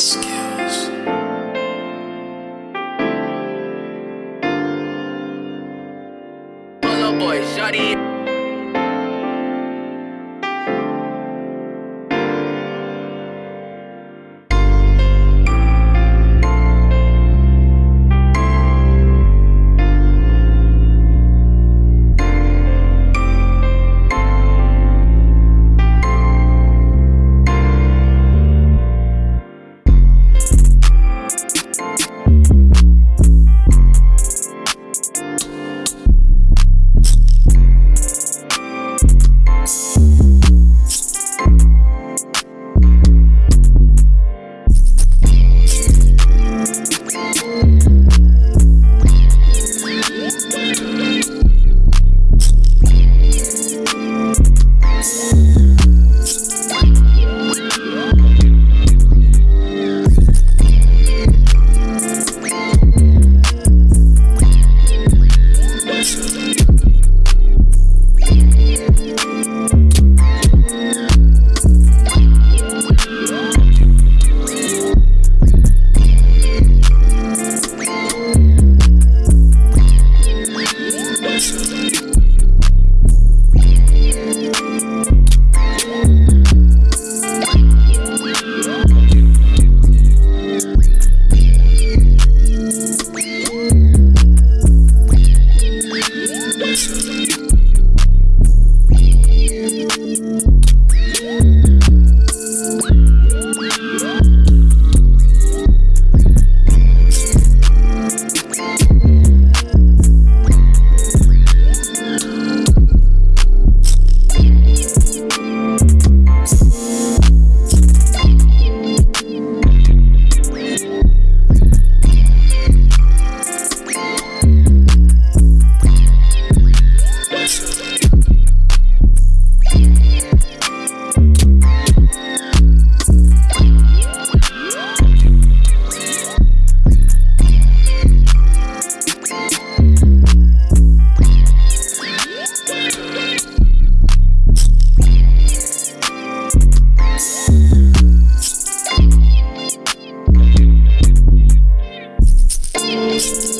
skills. Pull boy. Thank you. Podcast.